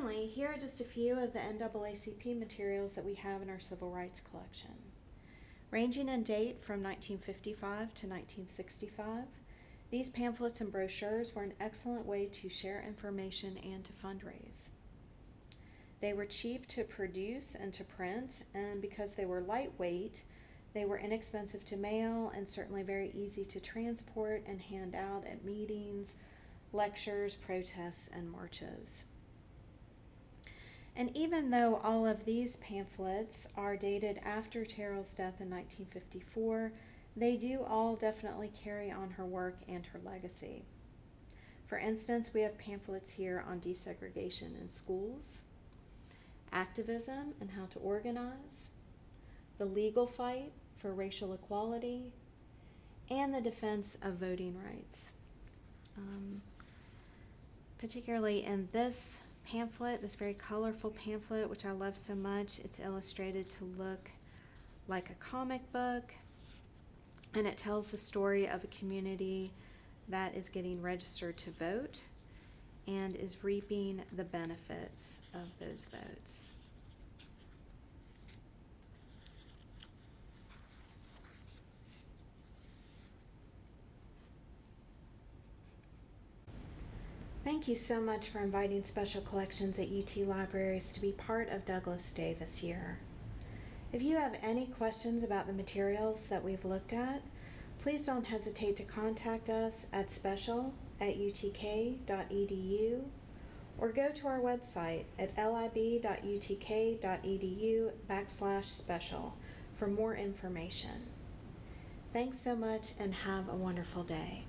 Finally, here are just a few of the NAACP materials that we have in our civil rights collection. Ranging in date from 1955 to 1965, these pamphlets and brochures were an excellent way to share information and to fundraise. They were cheap to produce and to print, and because they were lightweight, they were inexpensive to mail and certainly very easy to transport and hand out at meetings, lectures, protests, and marches. And even though all of these pamphlets are dated after Terrell's death in 1954, they do all definitely carry on her work and her legacy. For instance, we have pamphlets here on desegregation in schools, activism and how to organize, the legal fight for racial equality, and the defense of voting rights. Um, particularly in this pamphlet, this very colorful pamphlet, which I love so much. It's illustrated to look like a comic book, and it tells the story of a community that is getting registered to vote and is reaping the benefits of those votes. Thank you so much for inviting Special Collections at UT Libraries to be part of Douglass Day this year. If you have any questions about the materials that we've looked at, please don't hesitate to contact us at special at utk.edu or go to our website at lib.utk.edu backslash special for more information. Thanks so much and have a wonderful day.